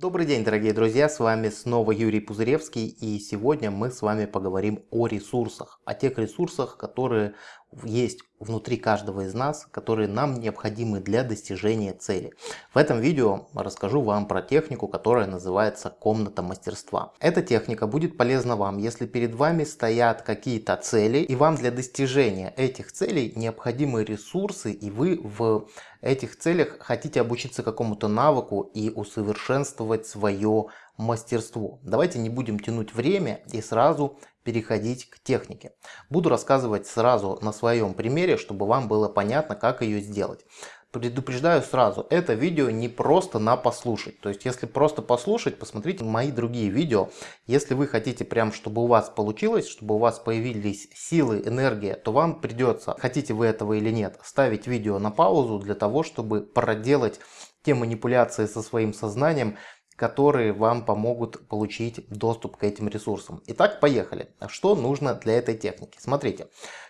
Добрый день, дорогие друзья, с вами снова Юрий Пузыревский и сегодня мы с вами поговорим о ресурсах, о тех ресурсах, которые есть внутри каждого из нас, которые нам необходимы для достижения цели. В этом видео расскажу вам про технику, которая называется комната мастерства. Эта техника будет полезна вам, если перед вами стоят какие-то цели и вам для достижения этих целей необходимы ресурсы и вы в этих целях хотите обучиться какому-то навыку и усовершенствовать свое мастерство. Давайте не будем тянуть время и сразу переходить к технике. Буду рассказывать сразу на своем примере, чтобы вам было понятно, как ее сделать. Предупреждаю сразу, это видео не просто на послушать. То есть, если просто послушать, посмотрите мои другие видео. Если вы хотите прям, чтобы у вас получилось, чтобы у вас появились силы, энергия, то вам придется, хотите вы этого или нет, ставить видео на паузу для того, чтобы проделать те манипуляции со своим сознанием, которые вам помогут получить доступ к этим ресурсам. Итак, поехали. Что нужно для этой техники? Смотрите,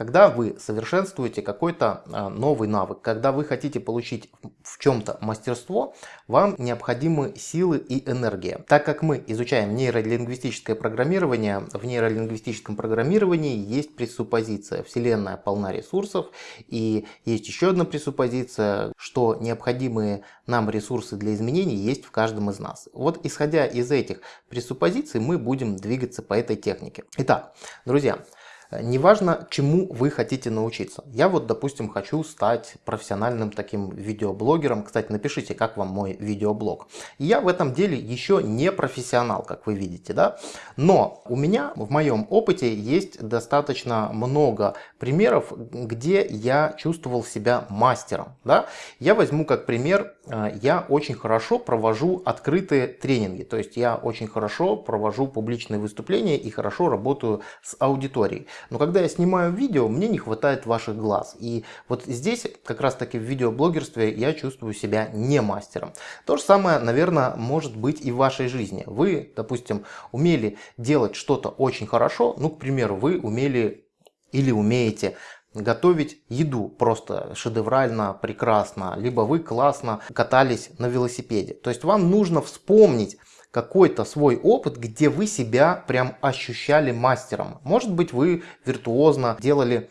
когда вы совершенствуете какой-то а, новый навык, когда вы хотите получить в чем-то мастерство, вам необходимы силы и энергия. Так как мы изучаем нейролингвистическое программирование, в нейролингвистическом программировании есть пресуппозиция. Вселенная полна ресурсов и есть еще одна пресуппозиция, что необходимые нам ресурсы для изменений есть в каждом из нас. Вот исходя из этих пресуппозиций мы будем двигаться по этой технике. Итак, друзья, Неважно, чему вы хотите научиться. Я вот, допустим, хочу стать профессиональным таким видеоблогером. Кстати, напишите, как вам мой видеоблог. Я в этом деле еще не профессионал, как вы видите, да. Но у меня в моем опыте есть достаточно много примеров, где я чувствовал себя мастером, да. Я возьму как пример, э, я очень хорошо провожу открытые тренинги. То есть я очень хорошо провожу публичные выступления и хорошо работаю с аудиторией. Но когда я снимаю видео, мне не хватает ваших глаз. И вот здесь, как раз таки в видеоблогерстве, я чувствую себя не мастером. То же самое, наверное, может быть и в вашей жизни. Вы, допустим, умели делать что-то очень хорошо. Ну, к примеру, вы умели или умеете готовить еду просто шедеврально, прекрасно, либо вы классно катались на велосипеде. То есть вам нужно вспомнить какой-то свой опыт, где вы себя прям ощущали мастером. Может быть вы виртуозно делали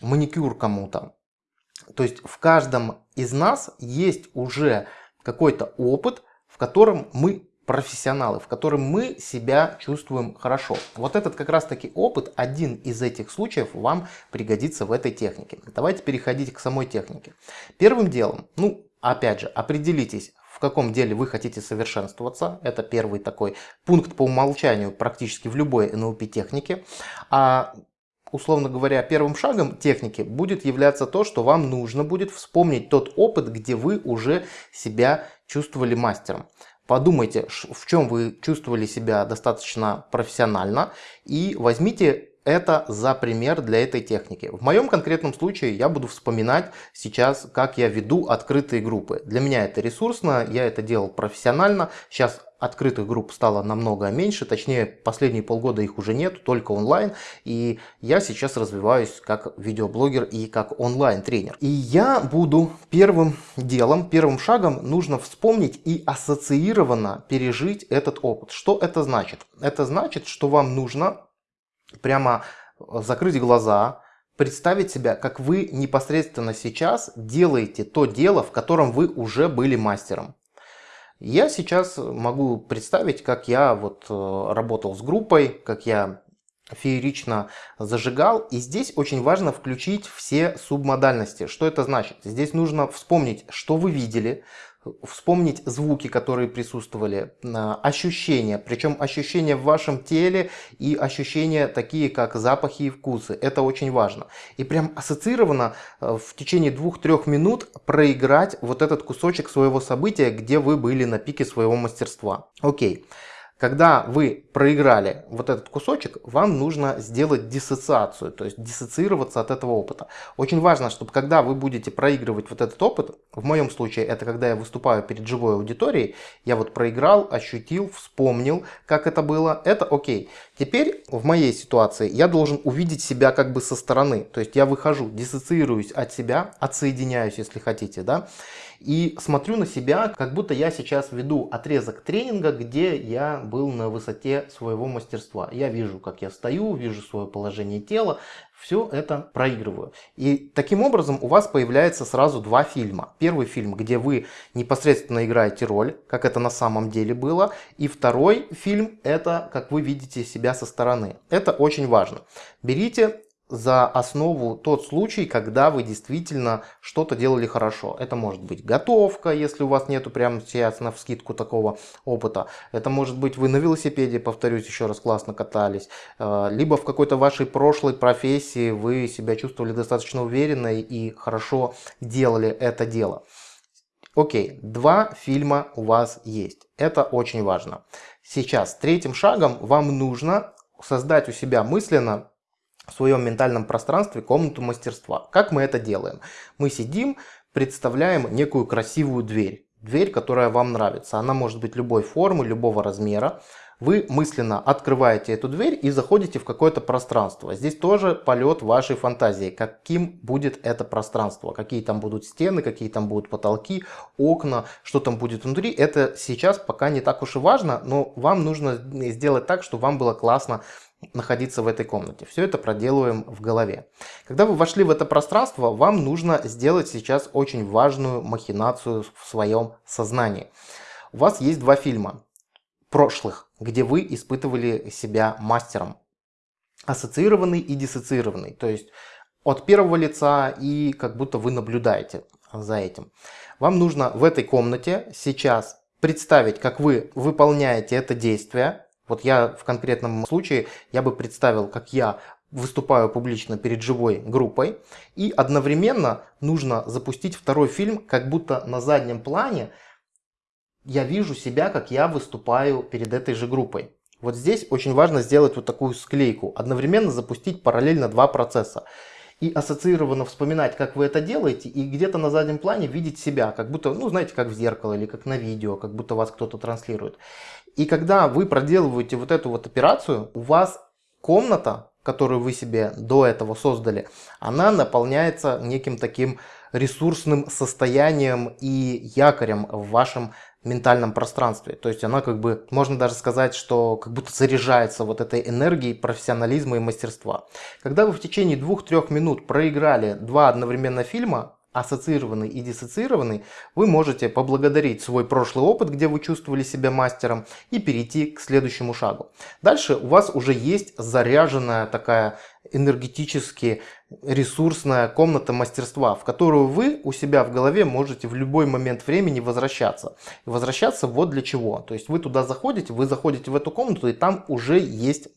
маникюр кому-то. То есть в каждом из нас есть уже какой-то опыт, в котором мы профессионалы, в котором мы себя чувствуем хорошо. Вот этот как раз таки опыт, один из этих случаев вам пригодится в этой технике. Давайте переходить к самой технике. Первым делом, ну опять же, определитесь, в каком деле вы хотите совершенствоваться. Это первый такой пункт по умолчанию практически в любой NLP технике. А условно говоря, первым шагом техники будет являться то, что вам нужно будет вспомнить тот опыт, где вы уже себя чувствовали мастером. Подумайте, в чем вы чувствовали себя достаточно профессионально и возьмите это за пример для этой техники. В моем конкретном случае я буду вспоминать сейчас, как я веду открытые группы. Для меня это ресурсно, я это делал профессионально. Сейчас открытых групп стало намного меньше, точнее последние полгода их уже нет, только онлайн. И я сейчас развиваюсь как видеоблогер и как онлайн-тренер. И я буду первым делом, первым шагом нужно вспомнить и ассоциированно пережить этот опыт. Что это значит? Это значит, что вам нужно прямо э, закрыть глаза, представить себя, как вы непосредственно сейчас делаете то дело, в котором вы уже были мастером. Я сейчас могу представить, как я вот э, работал с группой, как я феерично зажигал. И здесь очень важно включить все субмодальности. Что это значит? Здесь нужно вспомнить, что вы видели, вспомнить звуки, которые присутствовали, ощущения, причем ощущения в вашем теле и ощущения такие, как запахи и вкусы. Это очень важно. И прям ассоциированно э, в течение двух-трех минут проиграть вот этот кусочек своего события, где вы были на пике своего мастерства. Окей. Когда вы проиграли вот этот кусочек, вам нужно сделать диссоциацию, то есть диссоциироваться от этого опыта. Очень важно, чтобы когда вы будете проигрывать вот этот опыт, в моем случае это когда я выступаю перед живой аудиторией, я вот проиграл, ощутил, вспомнил, как это было, это окей. Теперь в моей ситуации я должен увидеть себя как бы со стороны, то есть я выхожу, диссоциируюсь от себя, отсоединяюсь, если хотите, да, и смотрю на себя, как будто я сейчас веду отрезок тренинга, где я был на высоте своего мастерства. Я вижу, как я стою, вижу свое положение тела, все это проигрываю. И таким образом у вас появляется сразу два фильма. Первый фильм, где вы непосредственно играете роль, как это на самом деле было. И второй фильм, это как вы видите себя со стороны. Это очень важно. Берите за основу тот случай, когда вы действительно что-то делали хорошо. Это может быть готовка, если у вас нету прямо сейчас на вскидку такого опыта. Это может быть вы на велосипеде, повторюсь еще раз, классно катались. Э, либо в какой-то вашей прошлой профессии вы себя чувствовали достаточно уверенно и хорошо делали это дело. Окей, два фильма у вас есть. Это очень важно. Сейчас третьим шагом вам нужно создать у себя мысленно в своем ментальном пространстве комнату мастерства. Как мы это делаем? Мы сидим, представляем некую красивую дверь. Дверь, которая вам нравится. Она может быть любой формы, любого размера. Вы мысленно открываете эту дверь и заходите в какое-то пространство. Здесь тоже полет вашей фантазии. Каким будет это пространство? Какие там будут стены, какие там будут потолки, окна, что там будет внутри. Это сейчас пока не так уж и важно, но вам нужно сделать так, чтобы вам было классно находиться в этой комнате. Все это проделываем в голове. Когда вы вошли в это пространство, вам нужно сделать сейчас очень важную махинацию в своем сознании. У вас есть два фильма прошлых, где вы испытывали себя мастером. Ассоциированный и диссоциированный. То есть от первого лица и как будто вы наблюдаете за этим. Вам нужно в этой комнате сейчас представить, как вы выполняете это действие, вот я в конкретном случае, я бы представил, как я выступаю публично перед живой группой, и одновременно нужно запустить второй фильм, как будто на заднем плане я вижу себя, как я выступаю перед этой же группой. Вот здесь очень важно сделать вот такую склейку, одновременно запустить параллельно два процесса. И ассоциированно вспоминать, как вы это делаете, и где-то на заднем плане видеть себя, как будто, ну знаете, как в зеркало или как на видео, как будто вас кто-то транслирует. И когда вы проделываете вот эту вот операцию, у вас комната, которую вы себе до этого создали, она наполняется неким таким ресурсным состоянием и якорем в вашем ментальном пространстве. То есть она как бы, можно даже сказать, что как будто заряжается вот этой энергией профессионализма и мастерства. Когда вы в течение двух-трех минут проиграли два одновременно фильма, ассоциированный и диссоциированный, вы можете поблагодарить свой прошлый опыт, где вы чувствовали себя мастером, и перейти к следующему шагу. Дальше у вас уже есть заряженная такая энергетически ресурсная комната мастерства, в которую вы у себя в голове можете в любой момент времени возвращаться. И возвращаться вот для чего. То есть вы туда заходите, вы заходите в эту комнату, и там уже есть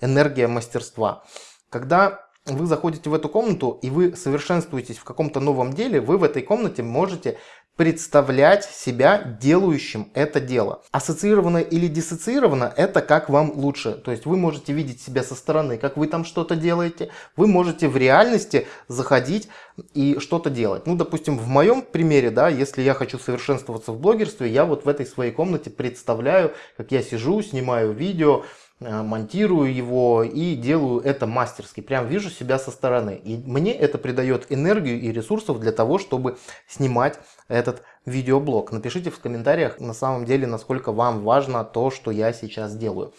энергия мастерства. Когда вы заходите в эту комнату и вы совершенствуетесь в каком-то новом деле, вы в этой комнате можете представлять себя делающим это дело. Ассоциировано или диссоциировано, это как вам лучше. То есть вы можете видеть себя со стороны, как вы там что-то делаете. Вы можете в реальности заходить и что-то делать. Ну, допустим, в моем примере, да, если я хочу совершенствоваться в блогерстве, я вот в этой своей комнате представляю, как я сижу, снимаю видео, монтирую его и делаю это мастерски. Прям вижу себя со стороны. И мне это придает энергию и ресурсов для того, чтобы снимать этот видеоблог. Напишите в комментариях на самом деле, насколько вам важно то, что я сейчас делаю.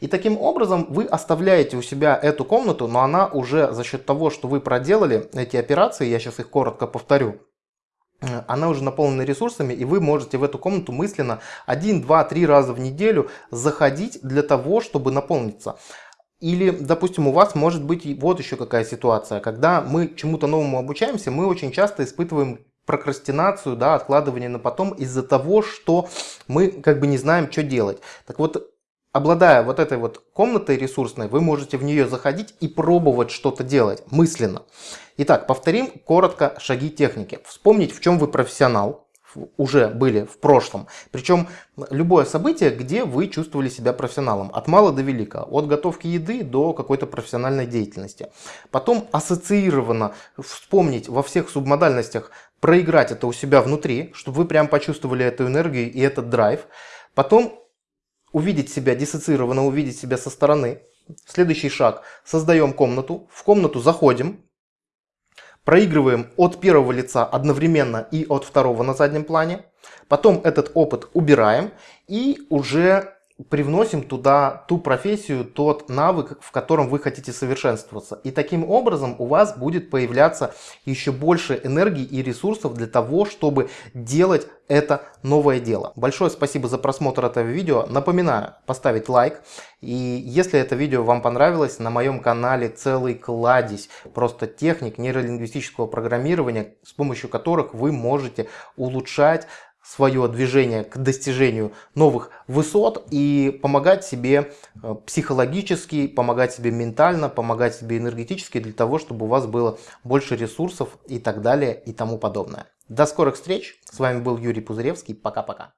И таким образом вы оставляете у себя эту комнату, но она уже за счет того, что вы проделали эти операции, я сейчас их коротко повторю, Э, она уже наполнена ресурсами, и вы можете в эту комнату мысленно один, два, три раза в неделю заходить для того, чтобы наполниться. Или, допустим, у вас может быть вот еще какая ситуация, когда мы чему-то новому обучаемся, мы очень часто испытываем прокрастинацию, да, откладывание на потом из-за того, что мы как бы не знаем, что делать. Так вот, обладая вот этой вот комнатой ресурсной, вы можете в нее заходить и пробовать что-то делать мысленно. Итак, повторим коротко шаги техники. Вспомнить, в чем вы профессионал, уже были в прошлом. Причем любое событие, где вы чувствовали себя профессионалом. От мала до велика. От готовки еды до какой-то профессиональной деятельности. Потом ассоциированно вспомнить во всех субмодальностях, проиграть это у себя внутри, чтобы вы прям почувствовали эту энергию и этот драйв. Потом увидеть себя диссоциированно, увидеть себя со стороны. Следующий шаг. Создаем комнату. В комнату заходим. Проигрываем от первого лица одновременно и от второго на заднем плане. Потом этот опыт убираем и уже привносим туда ту профессию, тот навык, в котором вы хотите совершенствоваться. И таким образом у вас будет появляться еще больше энергии и ресурсов для того, чтобы делать это новое дело. Большое спасибо за просмотр этого видео. Напоминаю, поставить лайк. И если это видео вам понравилось, на моем канале целый кладезь просто техник нейролингвистического программирования, с помощью которых вы можете улучшать свое движение к достижению новых высот и помогать себе э, психологически, помогать себе ментально, помогать себе энергетически для того, чтобы у вас было больше ресурсов и так далее и тому подобное. До скорых встреч. С вами был Юрий Пузыревский. Пока-пока.